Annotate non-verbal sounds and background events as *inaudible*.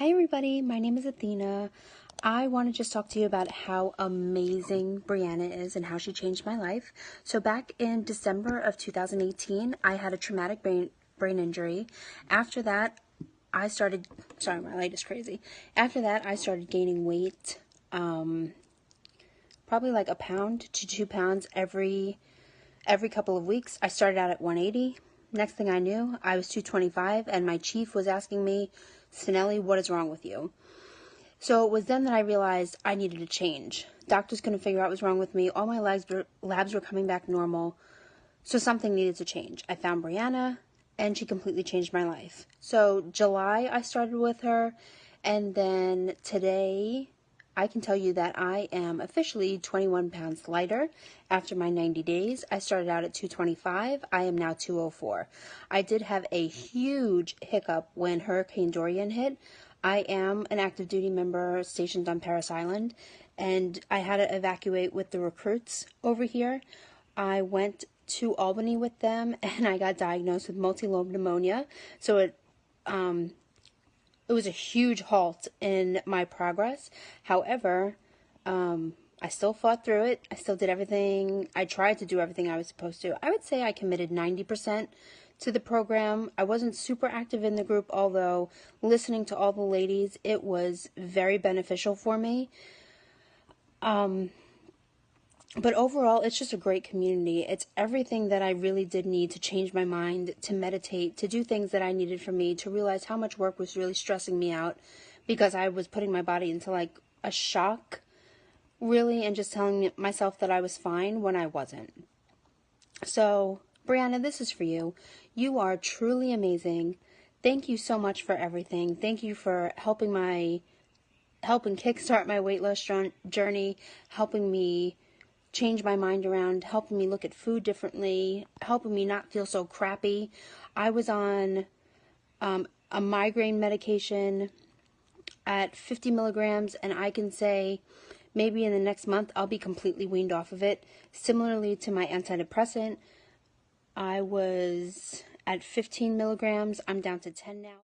Hi, everybody. My name is Athena. I want to just talk to you about how amazing Brianna is and how she changed my life. So, back in December of 2018, I had a traumatic brain, brain injury. After that, I started, sorry, my light is crazy. After that, I started gaining weight, um, probably like a pound to two pounds every every couple of weeks. I started out at 180. Next thing I knew, I was 225, and my chief was asking me Sinelli, what is wrong with you? So it was then that I realized I needed a change. Doctors couldn't figure out what was wrong with me. All my labs were, labs were coming back normal. So something needed to change. I found Brianna, and she completely changed my life. So July, I started with her, and then today, I can tell you that I am officially 21 pounds lighter after my 90 days. I started out at 225. I am now 204. I did have a huge hiccup when Hurricane Dorian hit. I am an active duty member stationed on Parris Island, and I had to evacuate with the recruits over here. I went to Albany with them, *laughs* and I got diagnosed with multi-lobe pneumonia. So it um, it was a huge halt in my progress. However, um, I still fought through it. I still did everything. I tried to do everything I was supposed to. I would say I committed 90% to the program. I wasn't super active in the group, although listening to all the ladies, it was very beneficial for me. Um, but overall, it's just a great community. It's everything that I really did need to change my mind, to meditate, to do things that I needed for me, to realize how much work was really stressing me out because I was putting my body into like a shock, really, and just telling myself that I was fine when I wasn't. So, Brianna, this is for you. You are truly amazing. Thank you so much for everything. Thank you for helping my helping kickstart my weight loss journey, helping me change my mind around, helping me look at food differently, helping me not feel so crappy. I was on um, a migraine medication at 50 milligrams, and I can say maybe in the next month I'll be completely weaned off of it. Similarly to my antidepressant, I was at 15 milligrams, I'm down to 10 now.